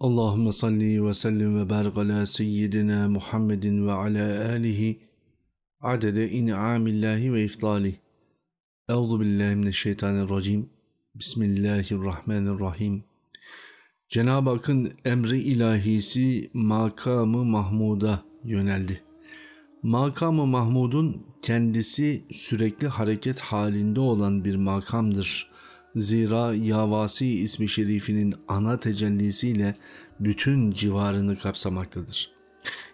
Allahümme salli ve sellim ve barik ala seyyidina Muhammedin ve ala alihi adede in'amillahi ve iftali. Euzu billahi mineşşeytanirracim. Bismillahirrahmanirrahim. Cenab-ı Hakk'ın emri ilahisi makamı Mahmud'a yöneldi. Makamı Mahmud'un kendisi sürekli hareket halinde olan bir makamdır. Zira Yavasi ismi şerifinin ana tecellisiyle bütün civarını kapsamaktadır.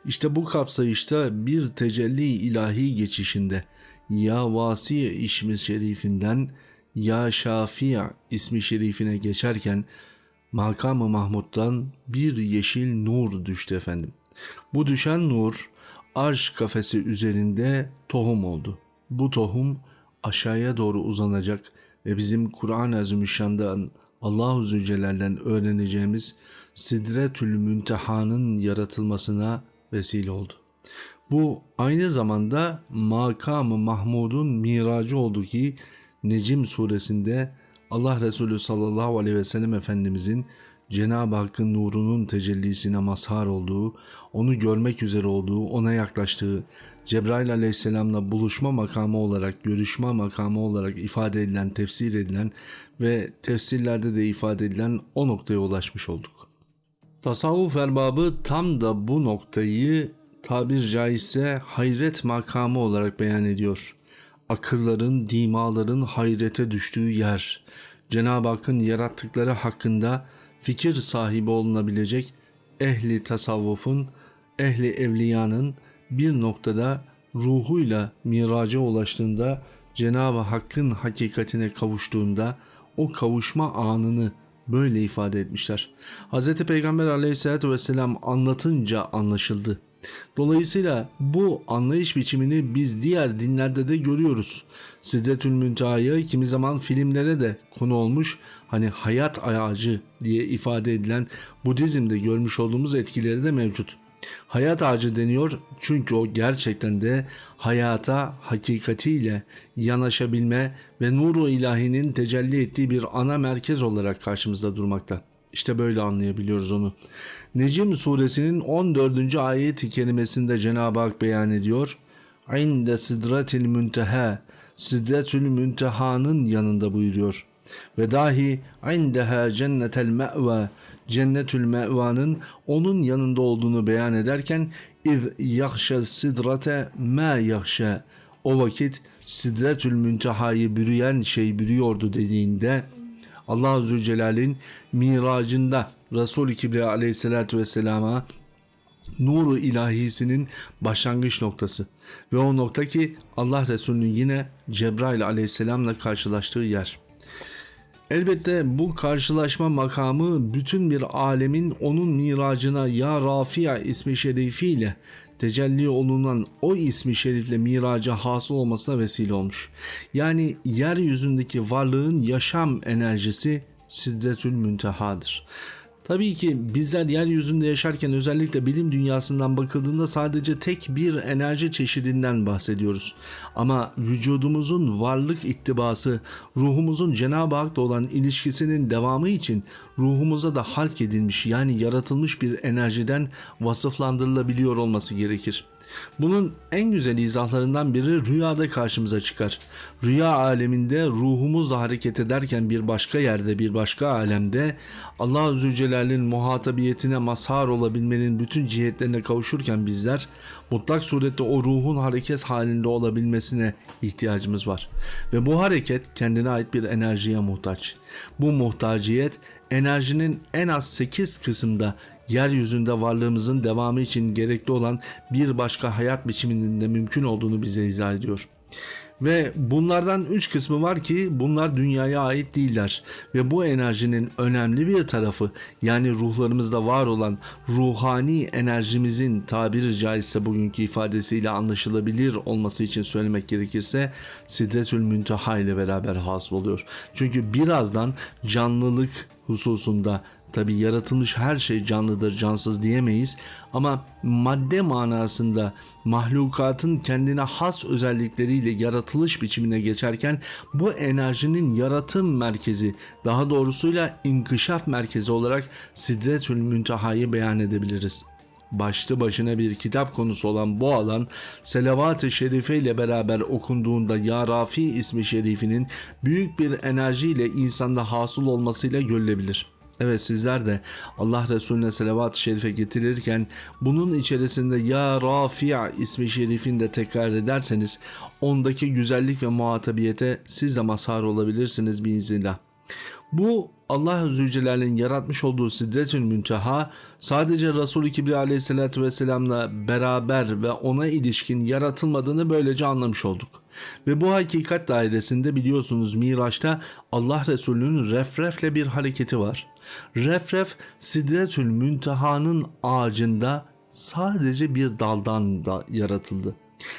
İşte bu kapsayışta bir tecelli ilahi geçişinde Ya Vasi ismi şerifinden Ya Şafia ismi şerifine geçerken makamı Mahmud'dan bir yeşil nur düştü efendim. Bu düşen nur arş kafesi üzerinde tohum oldu. Bu tohum aşağıya doğru uzanacak ve bizim Kur'an-ı Azimüşşan'dan Allah-u Zülcelal'den öğreneceğimiz Sidretül Münteha'nın yaratılmasına vesile oldu. Bu aynı zamanda makamı Mahmud'un miracı oldu ki Necim suresinde Allah Resulü sallallahu aleyhi ve sellem Efendimizin Cenab-ı Hakk'ın nurunun tecellisine mazhar olduğu, onu görmek üzere olduğu, ona yaklaştığı, Cebrail aleyhisselamla buluşma makamı olarak, görüşme makamı olarak ifade edilen, tefsir edilen ve tefsirlerde de ifade edilen o noktaya ulaşmış olduk. Tasavvuf erbabı tam da bu noktayı tabir caizse hayret makamı olarak beyan ediyor. Akılların, dimaların hayrete düştüğü yer, Cenab-ı Hakk'ın yarattıkları hakkında fikir sahibi olunabilecek ehli tasavvufun, ehli evliyanın bir noktada ruhuyla miraca ulaştığında Cenab-ı Hakk'ın hakikatine kavuştuğunda o kavuşma anını böyle ifade etmişler. Hz. Peygamber aleyhissalatü vesselam anlatınca anlaşıldı. Dolayısıyla bu anlayış biçimini biz diğer dinlerde de görüyoruz. Sidretül Münteha'yı kimi zaman filmlere de konu olmuş hani hayat ağacı diye ifade edilen Budizm'de görmüş olduğumuz etkileri de mevcut. Hayat ağacı deniyor çünkü o gerçekten de hayata hakikatiyle yanaşabilme ve nuru ilahinin tecelli ettiği bir ana merkez olarak karşımızda durmakta. İşte böyle anlayabiliyoruz onu. Necim suresinin 14. ayet-i kerimesinde Cenab-ı Hak beyan ediyor. İnde sidretil münteha, sidretül münteha'nın yanında buyuruyor. Ve dahi indeha cennetel me've, cennetül me'vanın onun yanında olduğunu beyan ederken iz yahşe sidrate ma yahşe o vakit sidretül müntehayı bürüyen şey bürüyordu dediğinde Allah Zülcelal'in miracında Resul-i Kibriya aleyhissalatü vesselama nuru ilahisinin başlangıç noktası ve o nokta ki Allah Resulü'nün yine Cebrail aleyhisselamla karşılaştığı yer. Elbette bu karşılaşma makamı bütün bir alemin onun miracına Ya Rafia ismi şerifiyle tecelli olunan o ismi şerifle miraca hasıl olmasına vesile olmuş. Yani yeryüzündeki varlığın yaşam enerjisi Siddetül Münteha'dır. Tabii ki bizler yeryüzünde yaşarken özellikle bilim dünyasından bakıldığında sadece tek bir enerji çeşidinden bahsediyoruz. Ama vücudumuzun varlık ittibası, ruhumuzun Cenab-ı Hak'la olan ilişkisinin devamı için ruhumuza da halk edilmiş yani yaratılmış bir enerjiden vasıflandırılabiliyor olması gerekir. Bunun en güzel izahlarından biri rüyada karşımıza çıkar. Rüya aleminde ruhumuzla hareket ederken bir başka yerde bir başka alemde Allah Zülcelal'in muhatabiyetine mazhar olabilmenin bütün cihetlerine kavuşurken bizler mutlak surette o ruhun hareket halinde olabilmesine ihtiyacımız var. Ve bu hareket kendine ait bir enerjiye muhtaç. Bu muhtaciyet enerjinin en az 8 kısımda yeryüzünde varlığımızın devamı için gerekli olan bir başka hayat biçiminin de mümkün olduğunu bize izah ediyor. Ve bunlardan üç kısmı var ki bunlar dünyaya ait değiller. Ve bu enerjinin önemli bir tarafı yani ruhlarımızda var olan ruhani enerjimizin tabiri caizse bugünkü ifadesiyle anlaşılabilir olması için söylemek gerekirse Sidretül Münteha ile beraber hasıl oluyor. Çünkü birazdan canlılık hususunda Tabi yaratılmış her şey canlıdır, cansız diyemeyiz ama madde manasında mahlukatın kendine has özellikleriyle yaratılış biçimine geçerken bu enerjinin yaratım merkezi, daha doğrusuyla inkişaf merkezi olarak Sidretül Münteha'yı beyan edebiliriz başlı başına bir kitap konusu olan bu alan Selavat-ı Şerife ile beraber okunduğunda Ya Rafi ismi şerifinin büyük bir enerjiyle insanda hasıl olmasıyla görülebilir. Evet sizler de Allah Resulüne selavat-ı şerife getirirken bunun içerisinde Ya Rafi' ismi şerifini de tekrar ederseniz ondaki güzellik ve muhatabiyete siz de mazhar olabilirsiniz biiznillah. Bu Allah Zülcelal'in yaratmış olduğu Sidretül Münteha sadece Resul-i Kibriya aleyhissalatü vesselamla beraber ve ona ilişkin yaratılmadığını böylece anlamış olduk. Ve bu hakikat dairesinde biliyorsunuz Miraç'ta Allah Resulü'nün refrefle bir hareketi var. Refref Sidretül Münteha'nın ağacında sadece bir daldan da yaratıldı.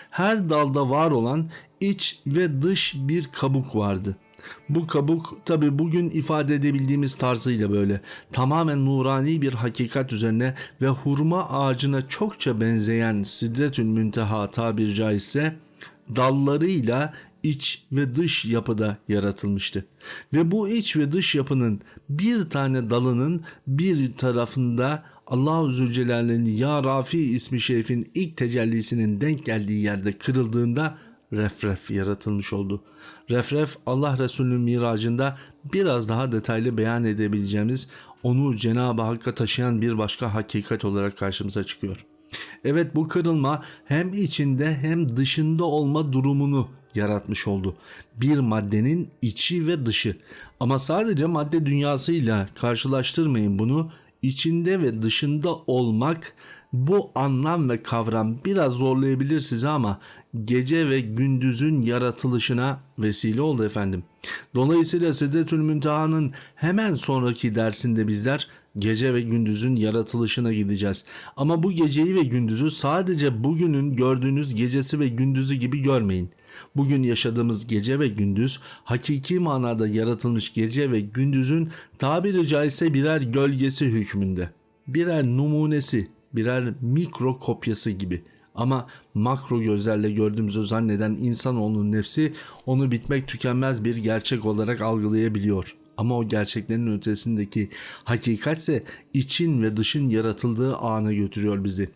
Her dalda var olan iç ve dış bir kabuk vardı.'' Bu kabuk tabi bugün ifade edebildiğimiz tarzıyla böyle tamamen nurani bir hakikat üzerine ve hurma ağacına çokça benzeyen Sidretül Münteha tabir caizse dallarıyla iç ve dış yapıda yaratılmıştı. Ve bu iç ve dış yapının bir tane dalının bir tarafında Allah-u Zülcelal'in Ya Rafi ismi şerifin ilk tecellisinin denk geldiği yerde kırıldığında refref yaratılmış oldu. Refref Allah Resulü'nün miracında biraz daha detaylı beyan edebileceğimiz onu Cenab-ı Hakk'a taşıyan bir başka hakikat olarak karşımıza çıkıyor. Evet bu kırılma hem içinde hem dışında olma durumunu yaratmış oldu. Bir maddenin içi ve dışı. Ama sadece madde dünyasıyla karşılaştırmayın bunu. İçinde ve dışında olmak bu anlam ve kavram biraz zorlayabilir sizi ama gece ve gündüzün yaratılışına vesile oldu efendim. Dolayısıyla Sidretül Münteha'nın hemen sonraki dersinde bizler gece ve gündüzün yaratılışına gideceğiz. Ama bu geceyi ve gündüzü sadece bugünün gördüğünüz gecesi ve gündüzü gibi görmeyin. Bugün yaşadığımız gece ve gündüz hakiki manada yaratılmış gece ve gündüzün tabiri caizse birer gölgesi hükmünde. Birer numunesi, birer mikro kopyası gibi. Ama makro gözlerle gördüğümüzü zanneden insanoğlunun nefsi onu bitmek tükenmez bir gerçek olarak algılayabiliyor. Ama o gerçeklerin ötesindeki hakikatse için ve dışın yaratıldığı ana götürüyor bizi.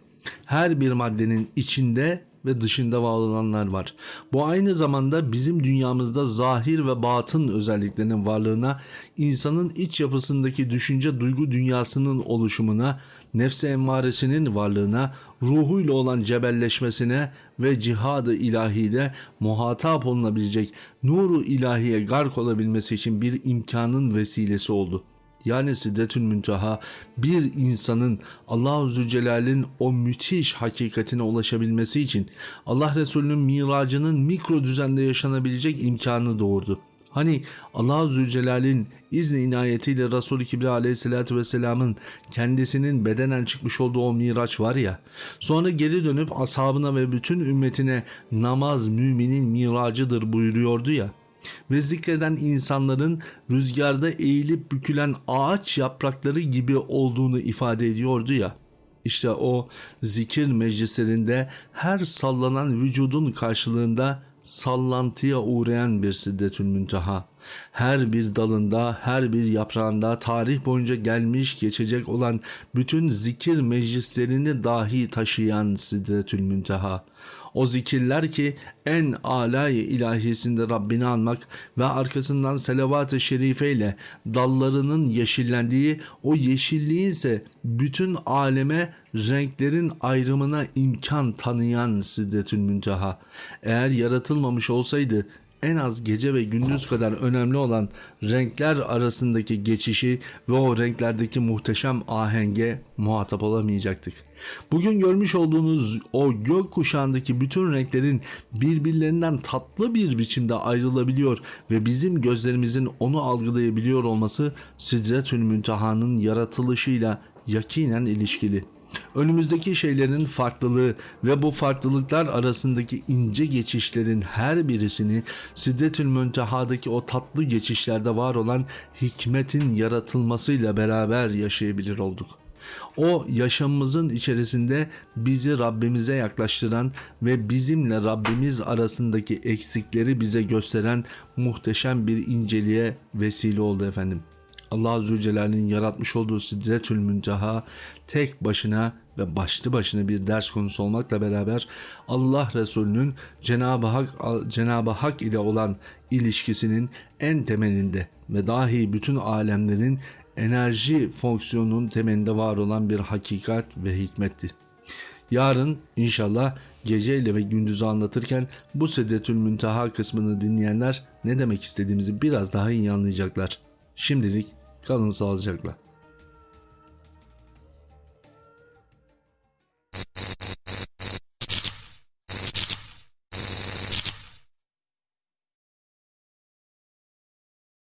Her bir maddenin içinde ve dışında var var. Bu aynı zamanda bizim dünyamızda zahir ve batın özelliklerinin varlığına, insanın iç yapısındaki düşünce duygu dünyasının oluşumuna, nefse emmaresinin varlığına, ruhuyla olan cebelleşmesine ve cihadı ilahide muhatap olunabilecek nuru ilahiye gark olabilmesi için bir imkanın vesilesi oldu.'' Yani Siddetül Münteha bir insanın Allahu Zülcelal'in o müthiş hakikatine ulaşabilmesi için Allah Resulü'nün miracının mikro düzende yaşanabilecek imkanı doğurdu. Hani Allah Zülcelal'in izni inayetiyle Resulü Kibriya aleyhissalatü vesselamın kendisinin bedenen çıkmış olduğu o miraç var ya sonra geri dönüp ashabına ve bütün ümmetine namaz müminin miracıdır buyuruyordu ya ve zikreden insanların rüzgarda eğilip bükülen ağaç yaprakları gibi olduğunu ifade ediyordu ya. İşte o zikir meclislerinde her sallanan vücudun karşılığında sallantıya uğrayan bir siddetül münteha. Her bir dalında, her bir yaprağında tarih boyunca gelmiş geçecek olan bütün zikir meclislerini dahi taşıyan sidretül münteha. O zikirler ki en alay ilahisinde Rabbini anmak ve arkasından selavat-ı şerifeyle dallarının yeşillendiği o yeşilliği ise bütün aleme renklerin ayrımına imkan tanıyan Siddetül Münteha. Eğer yaratılmamış olsaydı en az gece ve gündüz kadar önemli olan renkler arasındaki geçişi ve o renklerdeki muhteşem ahenge muhatap olamayacaktık. Bugün görmüş olduğunuz o gök kuşağındaki bütün renklerin birbirlerinden tatlı bir biçimde ayrılabiliyor ve bizim gözlerimizin onu algılayabiliyor olması Sidretül Münteha'nın yaratılışıyla yakinen ilişkili. Önümüzdeki şeylerin farklılığı ve bu farklılıklar arasındaki ince geçişlerin her birisini Siddetül Münteha'daki o tatlı geçişlerde var olan hikmetin yaratılmasıyla beraber yaşayabilir olduk. O yaşamımızın içerisinde bizi Rabbimize yaklaştıran ve bizimle Rabbimiz arasındaki eksikleri bize gösteren muhteşem bir inceliğe vesile oldu efendim. Allah Azze Celle'nin yaratmış olduğu Sidretül Münteha tek başına ve başlı başına bir ders konusu olmakla beraber Allah Resulü'nün Cenab-ı Hak Cenab-ı Hak ile olan ilişkisinin en temelinde ve dahi bütün alemlerin enerji fonksiyonunun temelinde var olan bir hakikat ve hikmetti. Yarın inşallah geceyle ve gündüzü anlatırken bu Sedetül Münteha kısmını dinleyenler ne demek istediğimizi biraz daha iyi anlayacaklar. Şimdilik kalın sağlıcakla.